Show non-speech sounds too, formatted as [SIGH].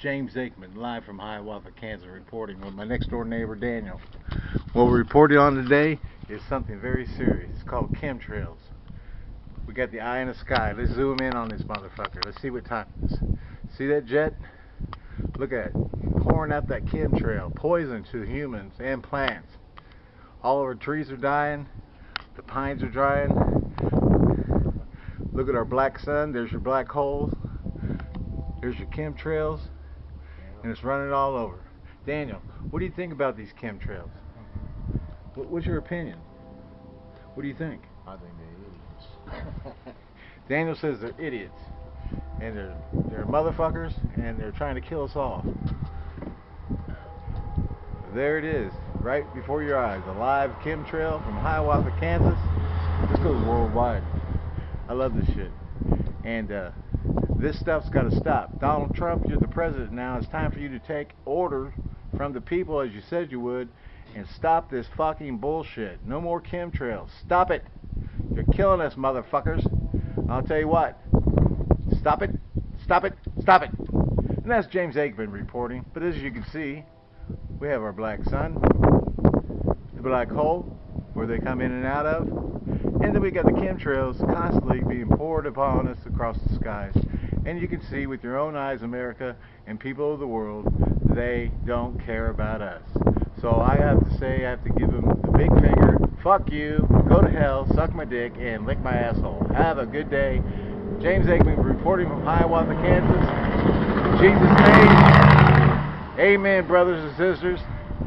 James Aikman, live from Hiawatha, Kansas, reporting with my next door neighbor Daniel. What we're reporting on today is something very serious. It's called chemtrails. We got the eye in the sky. Let's zoom in on this motherfucker. Let's see what time it is. See that jet? Look at it. Pouring out that chemtrail. Poison to humans and plants. All of our trees are dying. The pines are drying. Look at our black sun. There's your black holes. There's your chemtrails. And it's running all over. Daniel, what do you think about these chemtrails? What's your opinion? What do you think? I think they're idiots. [LAUGHS] Daniel says they're idiots. And they're, they're motherfuckers. And they're trying to kill us all. There it is. Right before your eyes. A live chemtrail from Hiawatha, Kansas. This goes worldwide. I love this shit. And uh, this stuff's got to stop. Donald Trump, you're the president now. It's time for you to take orders from the people as you said you would and stop this fucking bullshit. No more chemtrails. Stop it. You're killing us, motherfuckers. I'll tell you what. Stop it. Stop it. Stop it. And that's James Aikman reporting. But as you can see, we have our black sun, the black hole, where they come in and out of, and then we got the chemtrails constantly being poured upon us across the skies. And you can see with your own eyes, America and people of the world, they don't care about us. So I have to say, I have to give them the big finger. Fuck you. Go to hell. Suck my dick and lick my asshole. Have a good day. James Aikman reporting from Hiawatha, Kansas. Jesus' name. Amen, brothers and sisters.